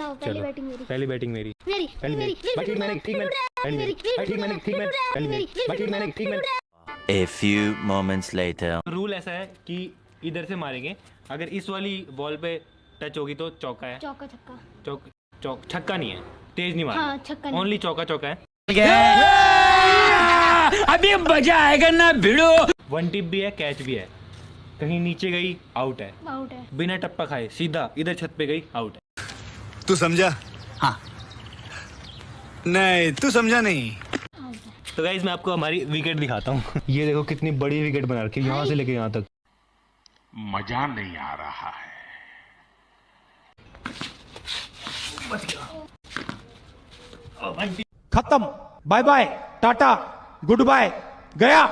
लाओ पहली बैटिंग मेरी। पहली बैटिंग मेरी। मेरी पहली मेरी मेरी ठीक मैंने ठीक मैंने पहली मेरी भाई ठीक मैंने ठीक मैंने पहली मेरी भाई ठीक मैंने ठीक मैंने A few moments later. Rule ऐसा है कि इधर से मारेंगे। अगर इस वाली बॉल पे टच होगी तो चौका है। चौका छक्का। चौक चौक छक्का नहीं है। तेज नहीं हाँ, छक्का ओनली चौका चौका है। अभी मज़ा आएगा ना भिड़ो। वन टिप भी है कैच भी है। कहीं नीचे गई आउट है। आउट है। बिना टप्पा खाए सीधा इधर छत पे गई आउट है। तू समझा? हाँ। नहीं तू समझा नहीं। तो गाइज़ मैं आपको हमारी विकेट दिखाता हूँ। ये देखो कितनी बड़ी विकेट बना रखी है यहाँ से लेके यहाँ तक। मज़ा नहीं आ रहा है। खत्म। Bye bye Tata goodbye गया।